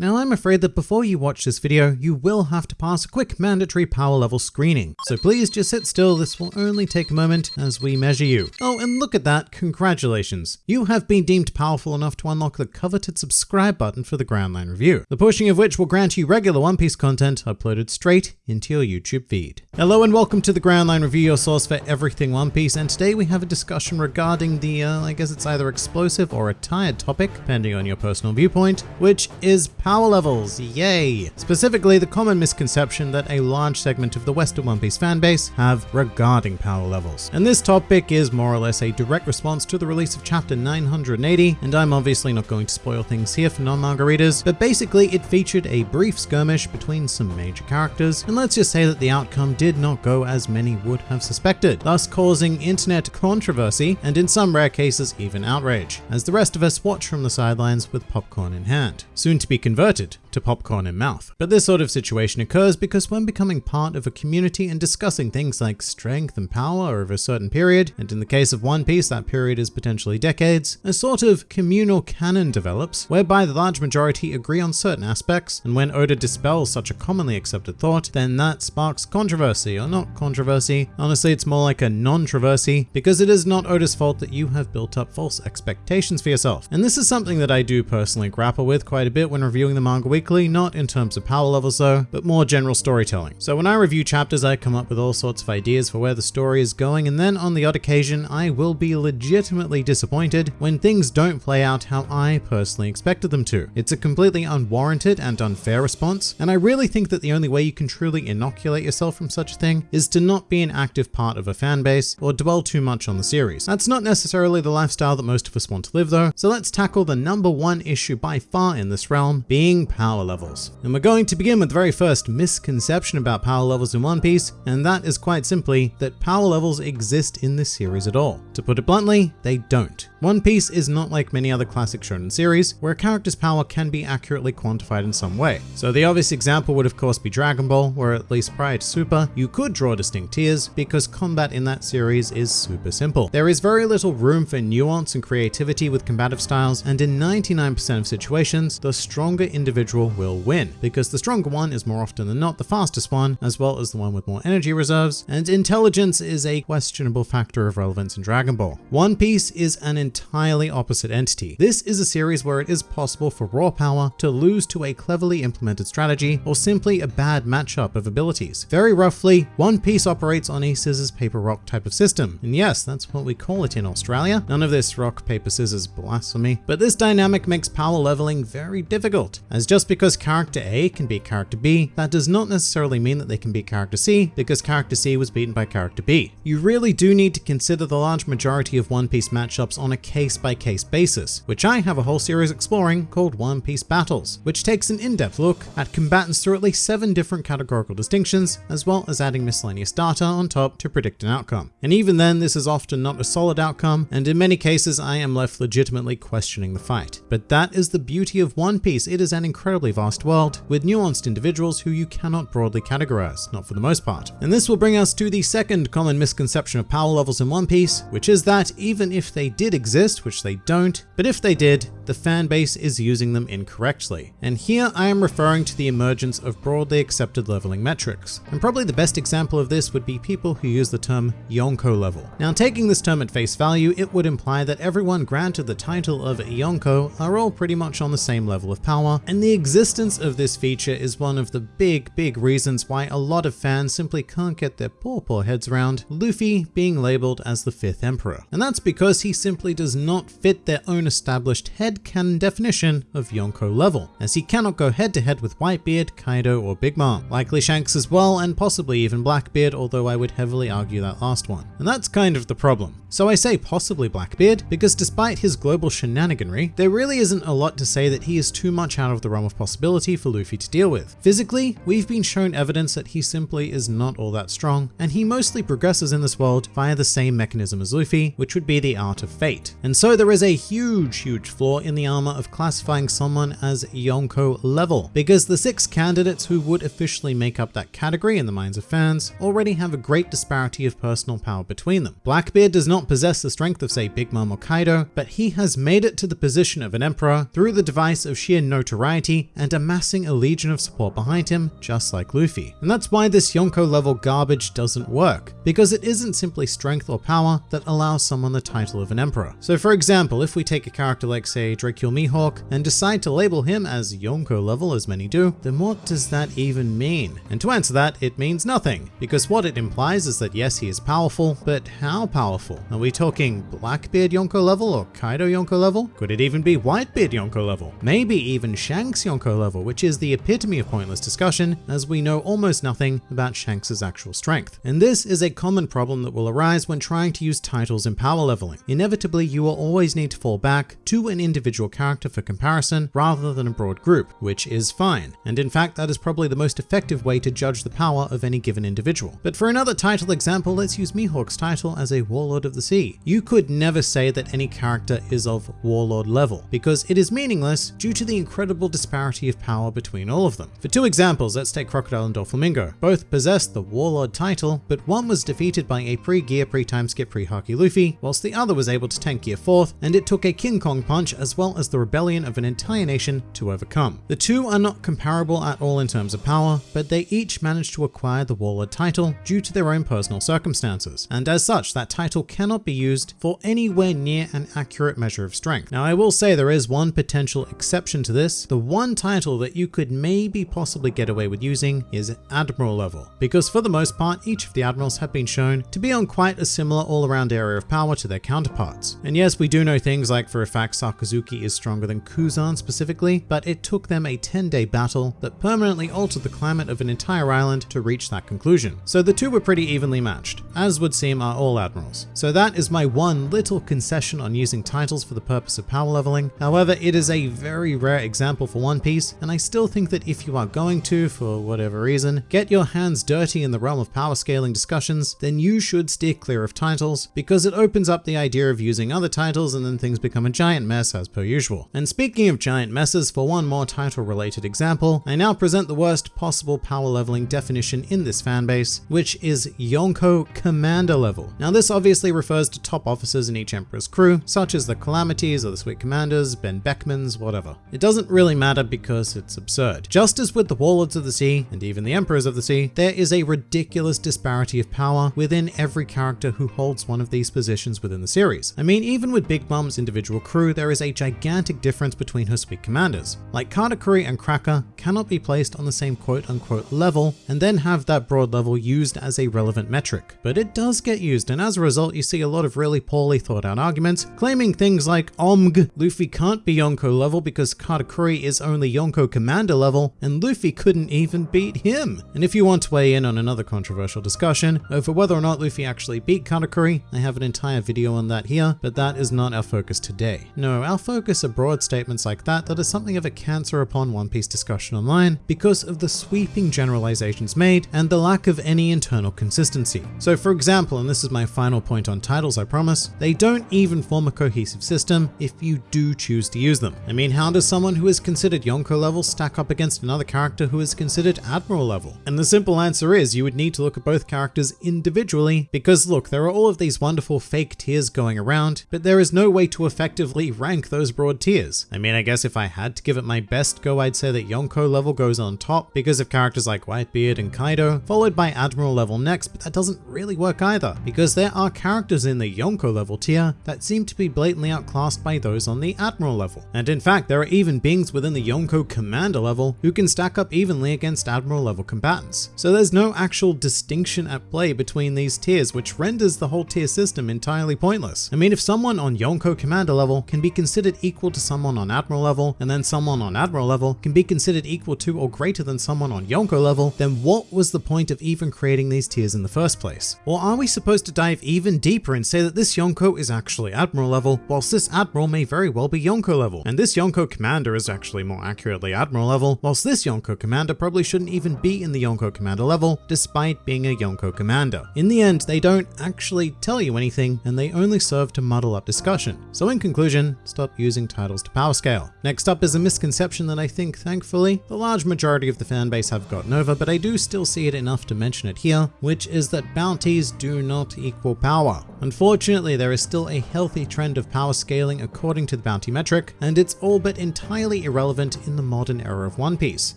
Now I'm afraid that before you watch this video, you will have to pass a quick mandatory power level screening. So please just sit still, this will only take a moment as we measure you. Oh, and look at that, congratulations. You have been deemed powerful enough to unlock the coveted subscribe button for the Grand Line Review, the pushing of which will grant you regular One Piece content uploaded straight into your YouTube feed. Hello and welcome to the Grand Line Review, your source for everything One Piece, and today we have a discussion regarding the, uh, I guess it's either explosive or a tired topic, depending on your personal viewpoint, which is power levels, yay! Specifically, the common misconception that a large segment of the Western One Piece fanbase have regarding power levels. And this topic is more or less a direct response to the release of chapter 980, and I'm obviously not going to spoil things here for non-manga readers, but basically it featured a brief skirmish between some major characters, and let's just say that the outcome did not go as many would have suspected, thus causing internet controversy, and in some rare cases even outrage, as the rest of us watch from the sidelines with popcorn in hand. Soon to be converted converted to popcorn in mouth. But this sort of situation occurs because when becoming part of a community and discussing things like strength and power over a certain period, and in the case of One Piece that period is potentially decades, a sort of communal canon develops whereby the large majority agree on certain aspects, and when Oda dispels such a commonly accepted thought, then that sparks controversy, or not controversy, honestly it's more like a non-troversy, because it is not Oda's fault that you have built up false expectations for yourself. And this is something that I do personally grapple with quite a bit when reviewing the manga weekly, not in terms of power levels though, but more general storytelling. So when I review chapters, I come up with all sorts of ideas for where the story is going, and then on the odd occasion, I will be legitimately disappointed when things don't play out how I personally expected them to. It's a completely unwarranted and unfair response, and I really think that the only way you can truly inoculate yourself from such a thing is to not be an active part of a fan base or dwell too much on the series. That's not necessarily the lifestyle that most of us want to live though, so let's tackle the number one issue by far in this realm, being being power levels. And we're going to begin with the very first misconception about power levels in One Piece, and that is quite simply that power levels exist in this series at all. To put it bluntly, they don't. One Piece is not like many other classic shonen series, where a character's power can be accurately quantified in some way. So the obvious example would of course be Dragon Ball, where at least prior to Super, you could draw distinct tiers because combat in that series is super simple. There is very little room for nuance and creativity with combative styles, and in 99% of situations, the stronger individual will win, because the stronger one is more often than not the fastest one, as well as the one with more energy reserves, and intelligence is a questionable factor of relevance in Dragon Ball. One Piece is an entirely opposite entity. This is a series where it is possible for raw power to lose to a cleverly implemented strategy or simply a bad matchup of abilities. Very roughly, One Piece operates on a scissors paper rock type of system, and yes, that's what we call it in Australia. None of this rock paper scissors blasphemy, but this dynamic makes power leveling very difficult as just because character A can beat character B, that does not necessarily mean that they can beat character C, because character C was beaten by character B. You really do need to consider the large majority of One Piece matchups on a case-by-case -case basis, which I have a whole series exploring called One Piece Battles, which takes an in-depth look at combatants through at least seven different categorical distinctions, as well as adding miscellaneous data on top to predict an outcome. And even then, this is often not a solid outcome, and in many cases I am left legitimately questioning the fight. But that is the beauty of One Piece, it is an an vast world with nuanced individuals who you cannot broadly categorize, not for the most part. And this will bring us to the second common misconception of power levels in One Piece, which is that even if they did exist, which they don't, but if they did, the fan base is using them incorrectly. And here I am referring to the emergence of broadly accepted leveling metrics. And probably the best example of this would be people who use the term Yonko level. Now taking this term at face value, it would imply that everyone granted the title of Yonko are all pretty much on the same level of power, and the existence of this feature is one of the big, big reasons why a lot of fans simply can't get their poor, poor heads around Luffy being labeled as the fifth emperor. And that's because he simply does not fit their own established headcanon definition of Yonko level, as he cannot go head to head with Whitebeard, Kaido, or Big Mom. Likely Shanks as well, and possibly even Blackbeard, although I would heavily argue that last one. And that's kind of the problem. So I say possibly Blackbeard, because despite his global shenaniganry, there really isn't a lot to say that he is too much out of the realm of possibility for Luffy to deal with. Physically, we've been shown evidence that he simply is not all that strong, and he mostly progresses in this world via the same mechanism as Luffy, which would be the Art of Fate. And so there is a huge, huge flaw in the armor of classifying someone as Yonko level, because the six candidates who would officially make up that category in the minds of fans already have a great disparity of personal power between them. Blackbeard does not not possess the strength of say Big Mom or Kaido, but he has made it to the position of an emperor through the device of sheer notoriety and amassing a legion of support behind him, just like Luffy. And that's why this Yonko level garbage doesn't work, because it isn't simply strength or power that allows someone the title of an emperor. So for example, if we take a character like say Dracule Mihawk and decide to label him as Yonko level as many do, then what does that even mean? And to answer that, it means nothing, because what it implies is that yes, he is powerful, but how powerful? Are we talking Blackbeard Yonko level or Kaido Yonko level? Could it even be Whitebeard Yonko level? Maybe even Shanks Yonko level, which is the epitome of pointless discussion, as we know almost nothing about Shanks' actual strength. And this is a common problem that will arise when trying to use titles in power leveling. Inevitably, you will always need to fall back to an individual character for comparison rather than a broad group, which is fine. And in fact, that is probably the most effective way to judge the power of any given individual. But for another title example, let's use Mihawk's title as a Warlord of the The sea. You could never say that any character is of Warlord level, because it is meaningless due to the incredible disparity of power between all of them. For two examples, let's take Crocodile and Doflamingo. Both possessed the Warlord title, but one was defeated by a pre-gear, pre-time skip, pre-Haki Luffy, whilst the other was able to tank gear 4th, and it took a King Kong punch as well as the rebellion of an entire nation to overcome. The two are not comparable at all in terms of power, but they each managed to acquire the Warlord title due to their own personal circumstances, and as such that title cannot be used for anywhere near an accurate measure of strength. Now I will say there is one potential exception to this. The one title that you could maybe possibly get away with using is Admiral level, because for the most part each of the Admirals have been shown to be on quite a similar all-around area of power to their counterparts. And yes, we do know things like for a fact Sakazuki is stronger than Kuzan specifically, but it took them a 10-day battle that permanently altered the climate of an entire island to reach that conclusion. So the two were pretty evenly matched, as would seem are all admirals. So that is my one little concession on using titles for the purpose of power leveling. However, it is a very rare example for One Piece, and I still think that if you are going to, for whatever reason, get your hands dirty in the realm of power scaling discussions, then you should steer clear of titles, because it opens up the idea of using other titles and then things become a giant mess as per usual. And speaking of giant messes, for one more title related example, I now present the worst possible power leveling definition in this fanbase, which is Yonko Commander level. Now this obviously refers to top officers in each Emperor's crew, such as the Calamities or the Sweet Commanders, Ben Beckmans, whatever. It doesn't really matter because it's absurd. Just as with the Warlords of the Sea, and even the Emperors of the Sea, there is a ridiculous disparity of power within every character who holds one of these positions within the series. I mean, even with Big Mom's individual crew, there is a gigantic difference between her Sweet Commanders. Like Katakuri and Cracker cannot be placed on the same quote unquote level and then have that broad level used as a relevant metric. But it does get used and as a result you see a lot of really poorly thought out arguments claiming things like Omg, Luffy can't be Yonko level because Katakuri is only Yonko commander level and Luffy couldn't even beat him. And if you want to weigh in on another controversial discussion over whether or not Luffy actually beat Katakuri, I have an entire video on that here, but that is not our focus today. No, our focus are broad statements like that that are something of a cancer upon One Piece discussion online because of the sweeping generalizations made and the lack of any internal consistency. So for example, and this is my final point on titles I promise, they don't even form a cohesive system if you do choose to use them. I mean, how does someone who is considered Yonko level stack up against another character who is considered Admiral level? And the simple answer is you would need to look at both characters individually because look, there are all of these wonderful fake tiers going around, but there is no way to effectively rank those broad tiers. I mean, I guess if I had to give it my best go, I'd say that Yonko level goes on top because of characters like Whitebeard and Kaido, followed by Admiral level next, but that doesn't really work either because there are characters in the Yonko level tier that seem to be blatantly outclassed by those on the Admiral level. And in fact, there are even beings within the Yonko Commander level who can stack up evenly against Admiral level combatants. So there's no actual distinction at play between these tiers, which renders the whole tier system entirely pointless. I mean, if someone on Yonko Commander level can be considered equal to someone on Admiral level, and then someone on Admiral level can be considered equal to or greater than someone on Yonko level, then what was the point of even creating these tiers in the first place? Or are we supposed to dive even deeper and say that this Yonko is actually Admiral level, whilst this Admiral may very well be Yonko level, and this Yonko Commander is actually more accurately Admiral level, whilst this Yonko Commander probably shouldn't even be in the Yonko Commander level, despite being a Yonko Commander. In the end, they don't actually tell you anything, and they only serve to muddle up discussion. So in conclusion, stop using titles to power scale. Next up is a misconception that I think, thankfully, the large majority of the fanbase have gotten over, but I do still see it enough to mention it here, which is that bounties do not equal power. Unfortunately, there is still a healthy trend of power scaling according to the bounty metric, and it's all but entirely irrelevant in the modern era of One Piece.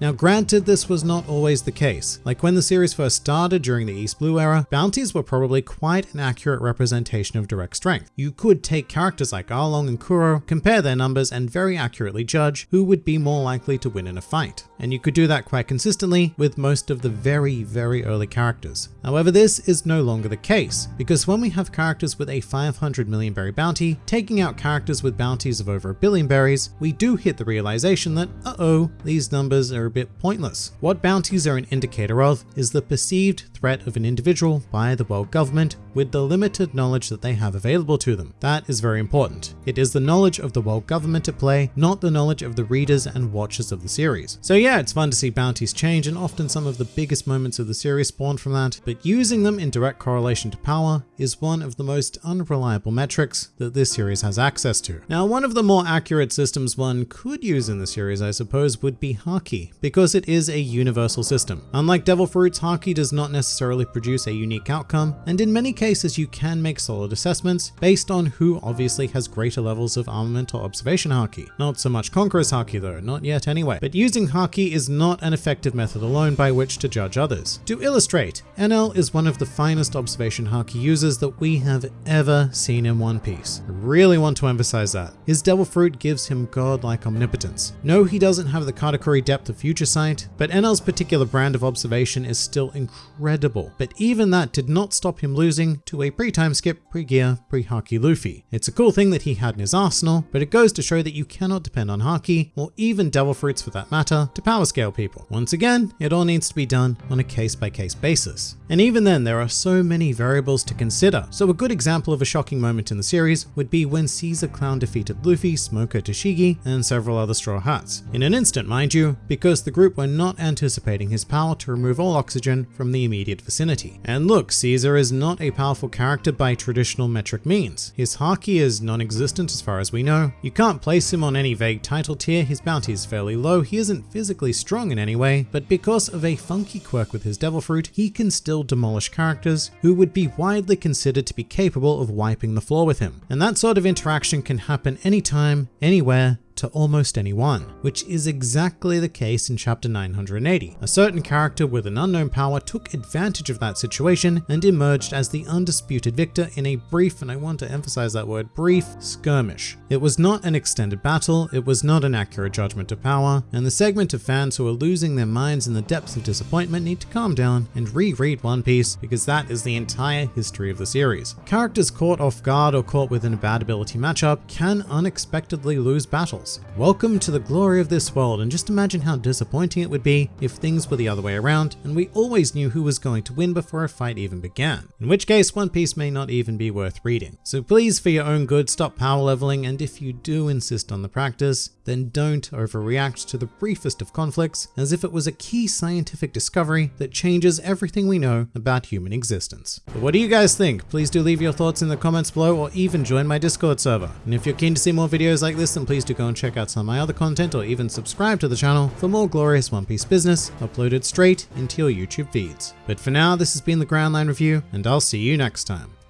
Now granted, this was not always the case. Like when the series first started during the East Blue era, bounties were probably quite an accurate representation of direct strength. You could take characters like Arlong and Kuro, compare their numbers, and very accurately judge who would be more likely to win in a fight. And you could do that quite consistently with most of the very, very early characters. However, this is no longer the case, because when we have characters with a 500 million berry bounty, taking out characters with bounties of over a billion berries, we do hit the realization that, uh-oh, these numbers are a bit pointless. What bounties are an indicator of is the perceived threat of an individual by the world government with the limited knowledge that they have available to them. That is very important. It is the knowledge of the world government at play, not the knowledge of the readers and watchers of the series. So yeah, it's fun to see bounties change and often some of the biggest moments of the series spawn from that, but using them in direct correlation to power is one of the most unreliable metrics that this series has access to. Now, one of the more accurate systems one could use in the series, I suppose, would be Haki, because it is a universal system. Unlike Devil Fruits, Haki does not necessarily produce a unique outcome, and in many cases you can make solid assessments based on who obviously has greater levels of armament or observation Haki. Not so much Conqueror's Haki though, not yet anyway. But using Haki is not an effective method alone by which to judge others. To illustrate, Enel is one of the finest observation Haki users that we have ever seen in One Piece. I really want to emphasize that. His Devil Fruit gives him godlike omnipotence. No, he doesn't have the Katakuri depth of future sight, but Enel's particular brand of observation is still incredible. But even that did not stop him losing to a pre-time skip, pre-gear, pre-Haki Luffy. It's a cool thing that he had in his arsenal, but it goes to show that you cannot depend on Haki, or even Devil Fruits for that matter, to power scale people. Once again, it all needs to be done on a case-by-case -case basis. And even then, there are so many variables to consider. So a good example of a shocking moment in the series would be when Caesar Clown defeated Luffy, Smoker Tashigi, and several other Straw Hats. In an instant, mind you, because the group were not anticipating his power to remove all oxygen from the immediate vicinity. And look, Caesar is not a powerful character by traditional metric means. His Haki is non-existent as far as we know. You can't place him on any vague title tier, his bounty is fairly low, he isn't physically strong in any way, but because of a funky quirk with his Devil Fruit, he can still demolish characters who would be widely considered to be capable of wiping the floor with him. And that sort of interaction can happen anytime, anywhere, to almost anyone, which is exactly the case in chapter 980. A certain character with an unknown power took advantage of that situation and emerged as the undisputed victor in a brief, and I want to emphasize that word, brief skirmish. It was not an extended battle, it was not an accurate judgment of power, and the segment of fans who are losing their minds in the depths of disappointment need to calm down and reread One Piece because that is the entire history of the series. Characters caught off guard or caught within a bad ability matchup can unexpectedly lose battles. Welcome to the glory of this world and just imagine how disappointing it would be if things were the other way around and we always knew who was going to win before a fight even began. In which case One Piece may not even be worth reading. So please for your own good stop power leveling and if you do insist on the practice, then don't overreact to the briefest of conflicts as if it was a key scientific discovery that changes everything we know about human existence. But what do you guys think? Please do leave your thoughts in the comments below or even join my Discord server. And if you're keen to see more videos like this, then please do go and check out some of my other content or even subscribe to the channel for more glorious One Piece business uploaded straight into your YouTube feeds. But for now, this has been the Grand Line Review and I'll see you next time.